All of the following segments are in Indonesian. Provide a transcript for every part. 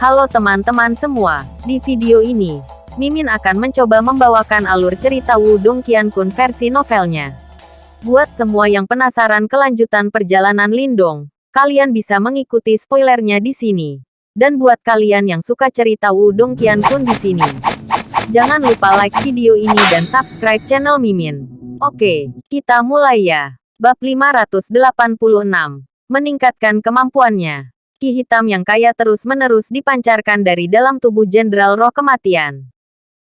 Halo teman-teman semua, di video ini, Mimin akan mencoba membawakan alur cerita Wudong Qiankun versi novelnya. Buat semua yang penasaran kelanjutan perjalanan Lindong, kalian bisa mengikuti spoilernya di sini. Dan buat kalian yang suka cerita Wudong Qiankun di sini, jangan lupa like video ini dan subscribe channel Mimin. Oke, kita mulai ya. Bab 586. Meningkatkan kemampuannya. Ki hitam yang kaya terus-menerus dipancarkan dari dalam tubuh Jenderal Roh Kematian.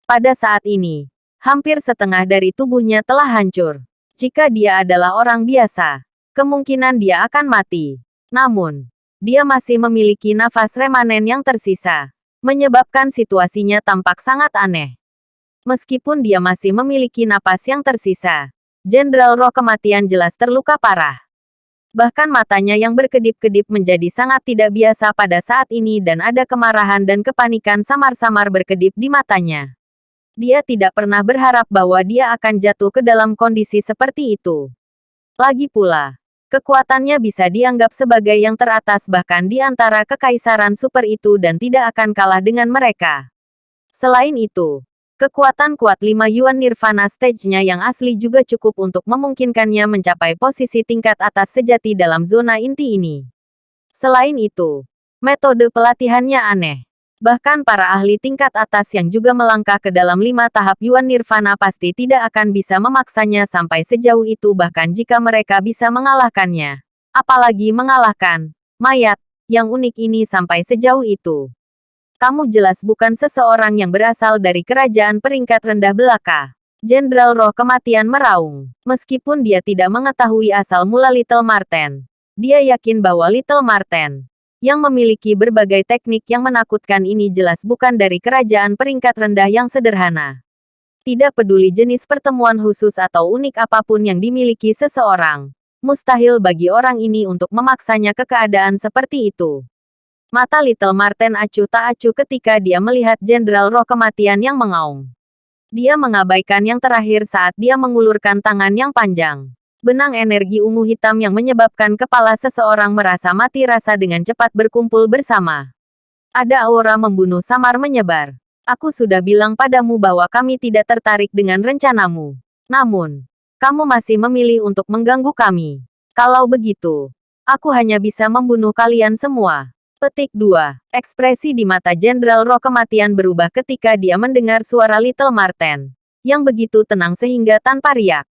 Pada saat ini, hampir setengah dari tubuhnya telah hancur. Jika dia adalah orang biasa, kemungkinan dia akan mati. Namun, dia masih memiliki nafas remanen yang tersisa, menyebabkan situasinya tampak sangat aneh. Meskipun dia masih memiliki napas yang tersisa, Jenderal Roh Kematian jelas terluka parah. Bahkan matanya yang berkedip-kedip menjadi sangat tidak biasa pada saat ini dan ada kemarahan dan kepanikan samar-samar berkedip di matanya. Dia tidak pernah berharap bahwa dia akan jatuh ke dalam kondisi seperti itu. Lagi pula, kekuatannya bisa dianggap sebagai yang teratas bahkan di antara kekaisaran super itu dan tidak akan kalah dengan mereka. Selain itu, Kekuatan kuat 5 Yuan Nirvana stage-nya yang asli juga cukup untuk memungkinkannya mencapai posisi tingkat atas sejati dalam zona inti ini. Selain itu, metode pelatihannya aneh. Bahkan para ahli tingkat atas yang juga melangkah ke dalam lima tahap Yuan Nirvana pasti tidak akan bisa memaksanya sampai sejauh itu bahkan jika mereka bisa mengalahkannya. Apalagi mengalahkan mayat yang unik ini sampai sejauh itu. Kamu jelas bukan seseorang yang berasal dari kerajaan peringkat rendah belaka. Jenderal Roh Kematian meraung. Meskipun dia tidak mengetahui asal mula Little Marten, dia yakin bahwa Little Marten, yang memiliki berbagai teknik yang menakutkan ini jelas bukan dari kerajaan peringkat rendah yang sederhana. Tidak peduli jenis pertemuan khusus atau unik apa pun yang dimiliki seseorang, mustahil bagi orang ini untuk memaksanya ke keadaan seperti itu. Mata Little Marten acuh tak acuh ketika dia melihat Jenderal Roh Kematian yang mengaung. Dia mengabaikan yang terakhir saat dia mengulurkan tangan yang panjang. Benang energi ungu hitam yang menyebabkan kepala seseorang merasa mati rasa dengan cepat berkumpul bersama. Ada aura membunuh samar menyebar. Aku sudah bilang padamu bahwa kami tidak tertarik dengan rencanamu. Namun, kamu masih memilih untuk mengganggu kami. Kalau begitu, aku hanya bisa membunuh kalian semua. Petik 2. Ekspresi di mata Jenderal Roh Kematian berubah ketika dia mendengar suara Little Marten. Yang begitu tenang sehingga tanpa riak.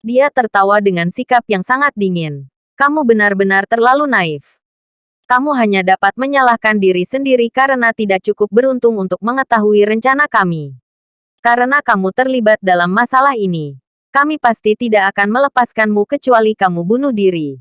Dia tertawa dengan sikap yang sangat dingin. Kamu benar-benar terlalu naif. Kamu hanya dapat menyalahkan diri sendiri karena tidak cukup beruntung untuk mengetahui rencana kami. Karena kamu terlibat dalam masalah ini, kami pasti tidak akan melepaskanmu kecuali kamu bunuh diri.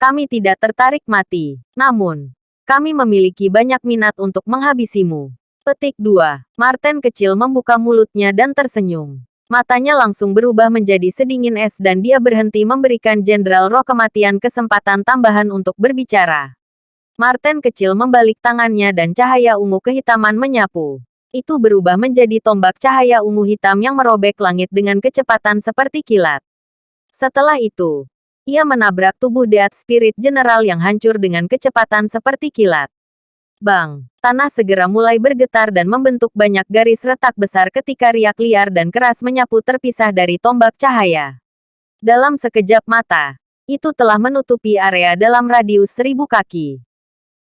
Kami tidak tertarik mati. Namun, kami memiliki banyak minat untuk menghabisimu. Petik 2. Martin kecil membuka mulutnya dan tersenyum. Matanya langsung berubah menjadi sedingin es dan dia berhenti memberikan Jenderal Roh Kematian kesempatan tambahan untuk berbicara. Martin kecil membalik tangannya dan cahaya ungu kehitaman menyapu. Itu berubah menjadi tombak cahaya ungu hitam yang merobek langit dengan kecepatan seperti kilat. Setelah itu, ia menabrak tubuh Death Spirit General yang hancur dengan kecepatan seperti kilat. Bang! Tanah segera mulai bergetar dan membentuk banyak garis retak besar ketika riak liar dan keras menyapu terpisah dari tombak cahaya. Dalam sekejap mata, itu telah menutupi area dalam radius seribu kaki.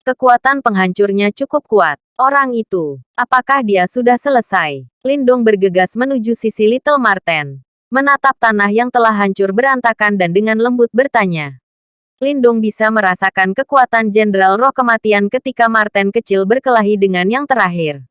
Kekuatan penghancurnya cukup kuat. Orang itu, apakah dia sudah selesai? Lindong bergegas menuju sisi Little Marten menatap tanah yang telah hancur berantakan dan dengan lembut bertanya. Lindung bisa merasakan kekuatan Jenderal Roh Kematian ketika Martin kecil berkelahi dengan yang terakhir.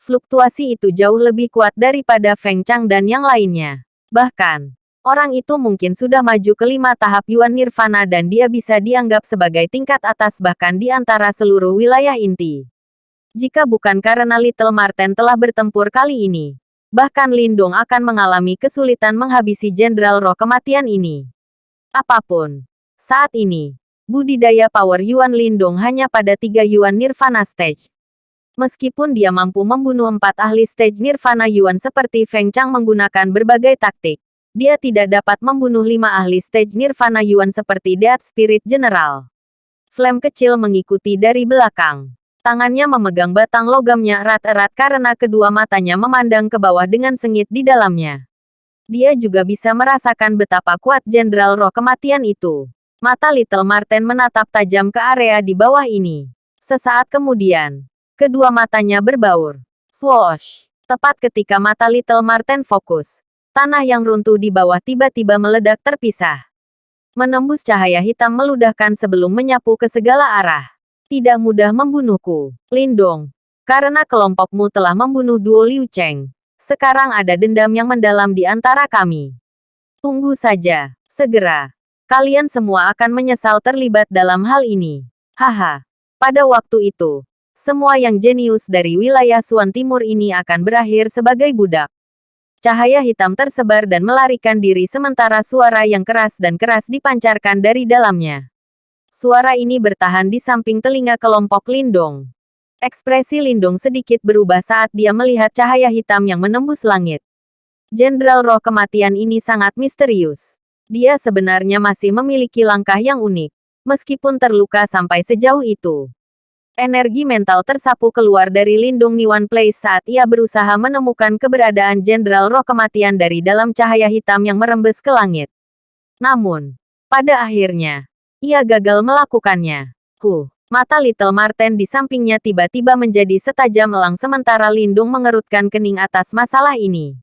Fluktuasi itu jauh lebih kuat daripada Feng Chang dan yang lainnya. Bahkan, orang itu mungkin sudah maju ke lima tahap Yuan Nirvana dan dia bisa dianggap sebagai tingkat atas bahkan di antara seluruh wilayah inti. Jika bukan karena Little Martin telah bertempur kali ini, bahkan Lindong akan mengalami kesulitan menghabisi Jenderal Roh Kematian ini. Apa pun. Saat ini, budidaya power Yuan Lindong hanya pada tiga Yuan Nirvana Stage. Meskipun dia mampu membunuh empat ahli stage Nirvana Yuan seperti Feng Chang menggunakan berbagai taktik, dia tidak dapat membunuh lima ahli stage Nirvana Yuan seperti Death Spirit General. Flame kecil mengikuti dari belakang. Tangannya memegang batang logamnya erat-erat karena kedua matanya memandang ke bawah dengan sengit di dalamnya. Dia juga bisa merasakan betapa kuat Jenderal Roh Kematian itu. Mata Little Marten menatap tajam ke area di bawah ini. Sesaat kemudian, kedua matanya berbaur. Swoosh! Tepat ketika mata Little Marten fokus, tanah yang runtuh di bawah tiba-tiba meledak terpisah. Menembus cahaya hitam meludahkan sebelum menyapu ke segala arah. Tidak mudah membunuhku, Lindong. Karena kelompokmu telah membunuh duo Liu Cheng. Sekarang ada dendam yang mendalam di antara kami. Tunggu saja, segera. Kalian semua akan menyesal terlibat dalam hal ini. Haha. Pada waktu itu, semua yang jenius dari wilayah Suan Timur ini akan berakhir sebagai budak. Cahaya hitam tersebar dan melarikan diri sementara suara yang keras dan keras dipancarkan dari dalamnya. Suara ini bertahan di samping telinga kelompok Lindong. Ekspresi Lindung sedikit berubah saat dia melihat cahaya hitam yang menembus langit. Jenderal roh kematian ini sangat misterius. Dia sebenarnya masih memiliki langkah yang unik, meskipun terluka sampai sejauh itu. Energi mental tersapu keluar dari lindung Niwan Place saat ia berusaha menemukan keberadaan Jenderal Roh Kematian dari dalam cahaya hitam yang merembes ke langit. Namun, pada akhirnya, ia gagal melakukannya. Huh. Mata Little Marten di sampingnya tiba-tiba menjadi setajam elang sementara Lindung mengerutkan kening atas masalah ini.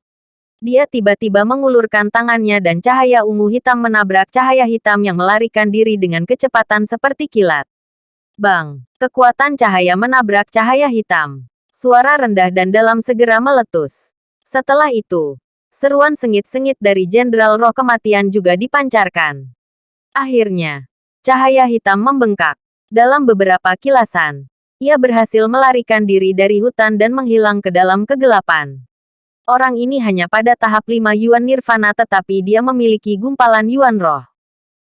Dia tiba-tiba mengulurkan tangannya dan cahaya ungu hitam menabrak cahaya hitam yang melarikan diri dengan kecepatan seperti kilat. Bang! Kekuatan cahaya menabrak cahaya hitam. Suara rendah dan dalam segera meletus. Setelah itu, seruan sengit-sengit dari Jenderal Roh Kematian juga dipancarkan. Akhirnya, cahaya hitam membengkak. Dalam beberapa kilasan, ia berhasil melarikan diri dari hutan dan menghilang ke dalam kegelapan. Orang ini hanya pada tahap 5 Yuan Nirvana tetapi dia memiliki gumpalan Yuan Roh.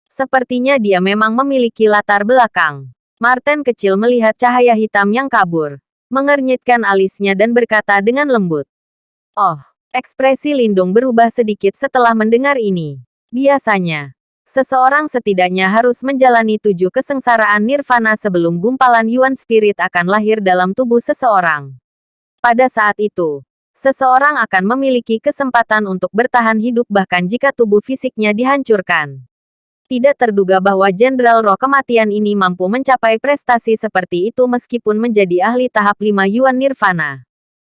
Sepertinya dia memang memiliki latar belakang. Martin kecil melihat cahaya hitam yang kabur, mengernyitkan alisnya dan berkata dengan lembut. Oh, ekspresi Lindung berubah sedikit setelah mendengar ini. Biasanya, Seseorang setidaknya harus menjalani tujuh kesengsaraan nirvana sebelum gumpalan Yuan Spirit akan lahir dalam tubuh seseorang. Pada saat itu, seseorang akan memiliki kesempatan untuk bertahan hidup bahkan jika tubuh fisiknya dihancurkan. Tidak terduga bahwa Jenderal Roh Kematian ini mampu mencapai prestasi seperti itu meskipun menjadi ahli tahap 5 Yuan Nirvana.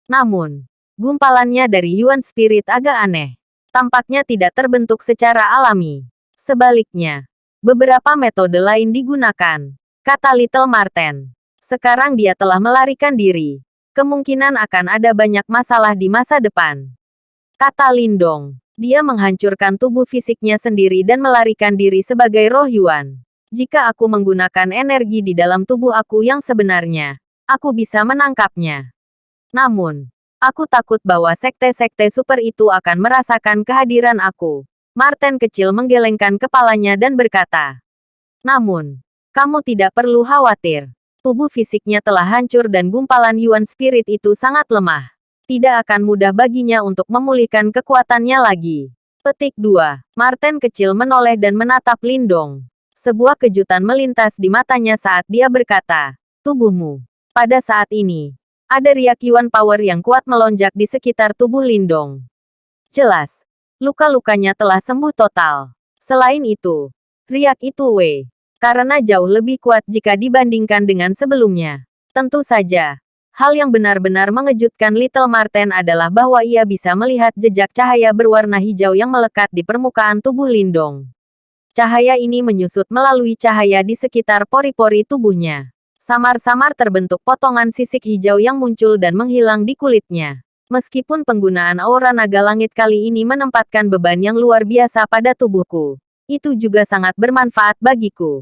Namun, gumpalannya dari Yuan Spirit agak aneh. Tampaknya tidak terbentuk secara alami. Sebaliknya, beberapa metode lain digunakan, kata Little Marten. Sekarang dia telah melarikan diri. Kemungkinan akan ada banyak masalah di masa depan. Kata Lindong. Dia menghancurkan tubuh fisiknya sendiri dan melarikan diri sebagai roh Yuan. Jika aku menggunakan energi di dalam tubuh aku yang sebenarnya, aku bisa menangkapnya. Namun, aku takut bahwa sekte-sekte super itu akan merasakan kehadiran aku. Martin kecil menggelengkan kepalanya dan berkata, Namun, kamu tidak perlu khawatir. Tubuh fisiknya telah hancur dan gumpalan Yuan Spirit itu sangat lemah. Tidak akan mudah baginya untuk memulihkan kekuatannya lagi. Petik 2. Martin kecil menoleh dan menatap Lindong. Sebuah kejutan melintas di matanya saat dia berkata, Tubuhmu. Pada saat ini, ada riak Yuan Power yang kuat melonjak di sekitar tubuh Lindong. Jelas, Luka-lukanya telah sembuh total. Selain itu, riak itu W. Karena jauh lebih kuat jika dibandingkan dengan sebelumnya. Tentu saja, hal yang benar-benar mengejutkan Little Marten adalah bahwa ia bisa melihat jejak cahaya berwarna hijau yang melekat di permukaan tubuh Lindong. Cahaya ini menyusut melalui cahaya di sekitar pori-pori tubuhnya. Samar-samar terbentuk potongan sisik hijau yang muncul dan menghilang di kulitnya. Meskipun penggunaan aura naga langit kali ini menempatkan beban yang luar biasa pada tubuhku, itu juga sangat bermanfaat bagiku.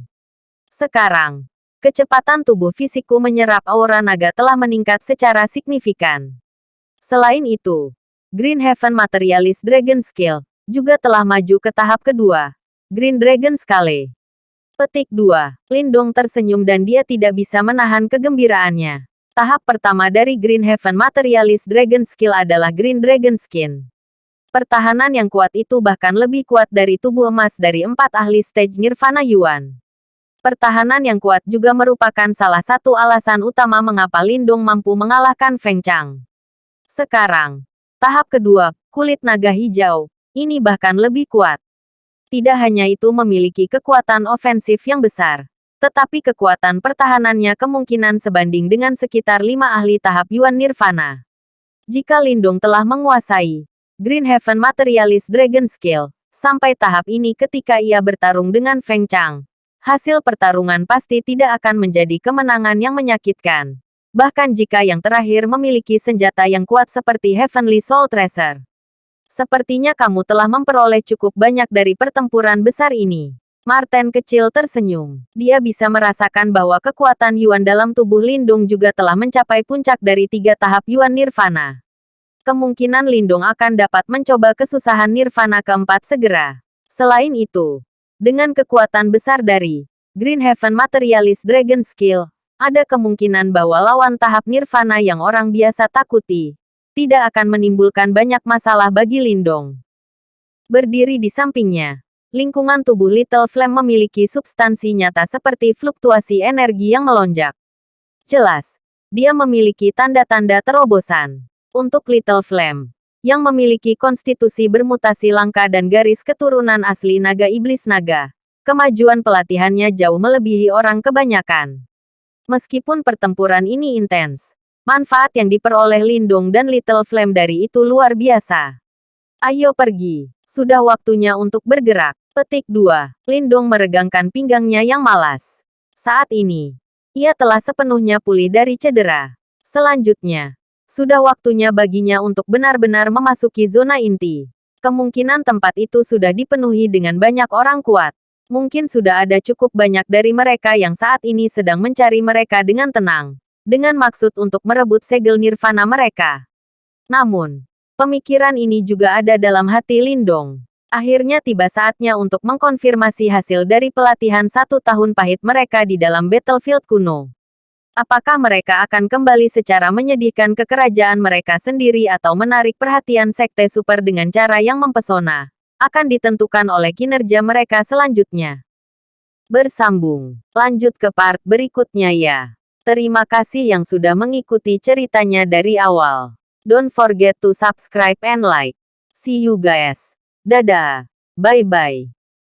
Sekarang, kecepatan tubuh fisikku menyerap aura naga telah meningkat secara signifikan. Selain itu, Green Heaven Materialist Dragon Skill juga telah maju ke tahap kedua, Green Dragon Scale. Petik 2. Lindong tersenyum dan dia tidak bisa menahan kegembiraannya. Tahap pertama dari Green Heaven Materialist Dragon Skill adalah Green Dragon Skin. Pertahanan yang kuat itu bahkan lebih kuat dari tubuh emas dari empat ahli stage Nirvana Yuan. Pertahanan yang kuat juga merupakan salah satu alasan utama mengapa Lindung mampu mengalahkan Feng Chang. Sekarang, tahap kedua, kulit naga hijau, ini bahkan lebih kuat. Tidak hanya itu memiliki kekuatan ofensif yang besar, tetapi kekuatan pertahanannya kemungkinan sebanding dengan sekitar lima ahli tahap Yuan Nirvana. Jika Lindung telah menguasai Green Heaven Materialist Dragon Skill, sampai tahap ini ketika ia bertarung dengan Feng Chang, hasil pertarungan pasti tidak akan menjadi kemenangan yang menyakitkan. Bahkan jika yang terakhir memiliki senjata yang kuat seperti Heavenly Soul Tracer. Sepertinya kamu telah memperoleh cukup banyak dari pertempuran besar ini. Martin kecil tersenyum. Dia bisa merasakan bahwa kekuatan Yuan dalam tubuh Lindung juga telah mencapai puncak dari tiga tahap Yuan Nirvana. Kemungkinan Lindung akan dapat mencoba kesusahan Nirvana keempat segera. Selain itu, dengan kekuatan besar dari Green Heaven Materialist Dragon Skill, ada kemungkinan bahwa lawan tahap nirvana yang orang biasa takuti tidak akan menimbulkan banyak masalah bagi Lindong. Berdiri di sampingnya, lingkungan tubuh Little Flame memiliki substansi nyata seperti fluktuasi energi yang melonjak. Jelas, dia memiliki tanda-tanda terobosan. Untuk Little Flame, yang memiliki konstitusi bermutasi langka dan garis keturunan asli naga iblis naga. Kemajuan pelatihannya jauh melebihi orang kebanyakan. Meskipun pertempuran ini intens, manfaat yang diperoleh Lindung dan Little Flame dari itu luar biasa. Ayo pergi, sudah waktunya untuk bergerak. Petik 2. Lindung meregangkan pinggangnya yang malas. Saat ini, ia telah sepenuhnya pulih dari cedera. Selanjutnya, sudah waktunya baginya untuk benar-benar memasuki zona inti. Kemungkinan tempat itu sudah dipenuhi dengan banyak orang kuat. Mungkin sudah ada cukup banyak dari mereka yang saat ini sedang mencari mereka dengan tenang. Dengan maksud untuk merebut segel nirvana mereka. Namun, pemikiran ini juga ada dalam hati Lindong. Akhirnya tiba saatnya untuk mengkonfirmasi hasil dari pelatihan satu tahun pahit mereka di dalam battlefield kuno. Apakah mereka akan kembali secara menyedihkan ke kerajaan mereka sendiri atau menarik perhatian sekte super dengan cara yang mempesona? Akan ditentukan oleh kinerja mereka selanjutnya. Bersambung. Lanjut ke part berikutnya ya. Terima kasih yang sudah mengikuti ceritanya dari awal. Don't forget to subscribe and like. See you guys. Dadah. Bye-bye.